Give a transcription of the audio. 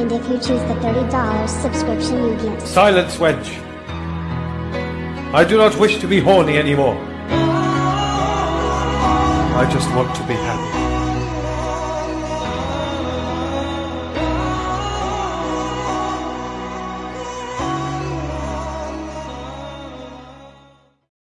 And if you choose the $30 subscription, you get Silence, wench. I do not wish to be horny anymore. I just want to be happy.